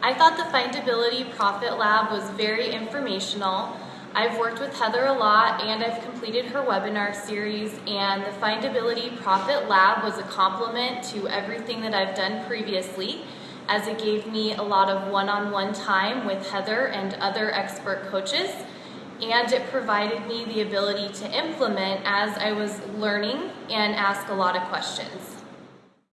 I thought the Findability Profit Lab was very informational. I've worked with Heather a lot and I've completed her webinar series and the Findability Profit Lab was a complement to everything that I've done previously as it gave me a lot of one-on-one -on -one time with Heather and other expert coaches and it provided me the ability to implement as I was learning and ask a lot of questions.